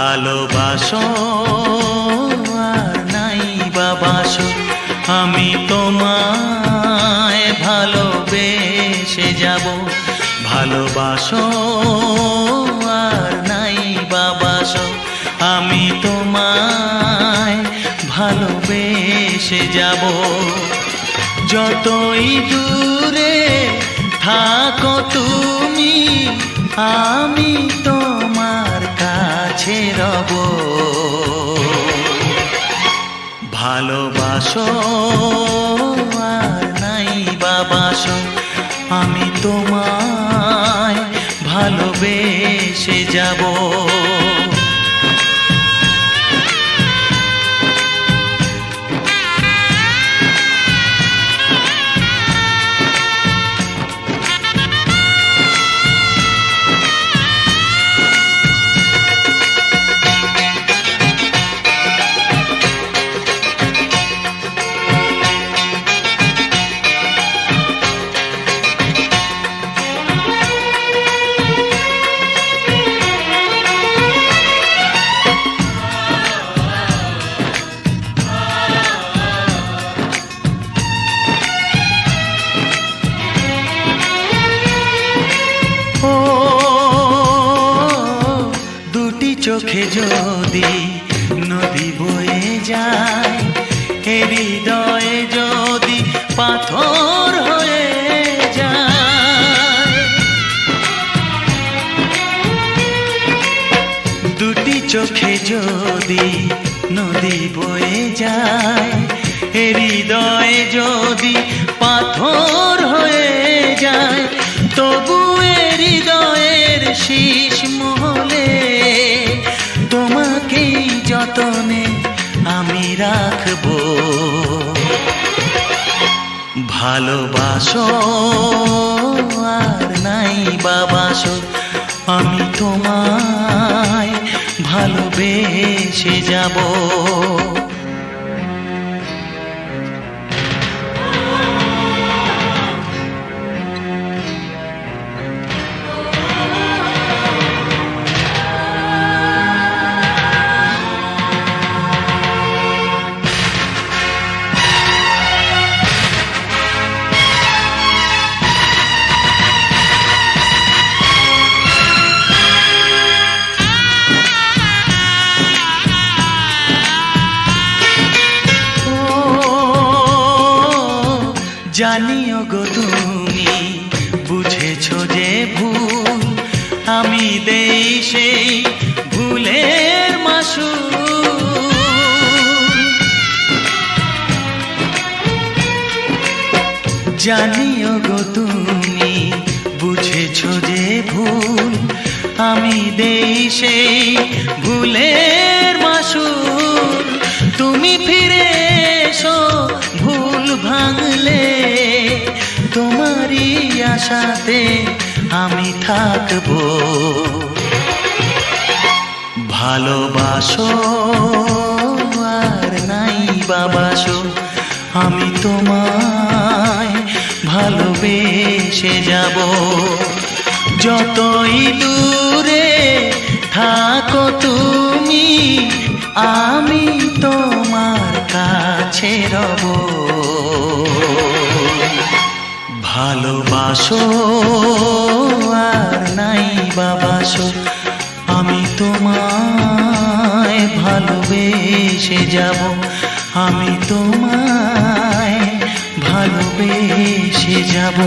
ভালোবাসো আর নাই বাবাসো আমি তোমায় ভালোবেসে যাব। ভালোবাসো আর নাই বাবাসো আমি তোমায় ভালোবেসে যাব। যতই দূরে থাকো তুমি, আমি তোমার কাছে রব। ভালোবাসো আর নাই বাবাসো আমি তোমায় ভালোবেসে যাব। চোখে যদি নদী বয়ে যায় এ হৃদয়ে যদি পাথর হয়ে যায়? দুটি চোখে যদি নদী বয়ে যায় হৃদয়ে যদি তোমাকেই যতনে আমি রাখব। ভালোবাসো আর নাই বাবাসো আমি তোমায় ভালোবেসে যাব। জানিও গো তুমি, বুঝেছ যে ভুল আমি দেই সেই ভুলের মাসু জানিও গো তুমি, বুঝেছ যে ভুল আমি দেই সেই ভুলের মাসুর তুমি ফিরে আশাতে আমি থাকব। ভালোবাসো আর নাই বাবাসো আমি তোমায় ভালোবেসে যাব। যতই দূরে থাকো তুমি, আমি তোমার কাছে রব। ভালোবাসো আর নাই বাবাসো। আমি তোমায় ভালোবেসে যাব। আমি তোমায় ভালোবেসে যাব।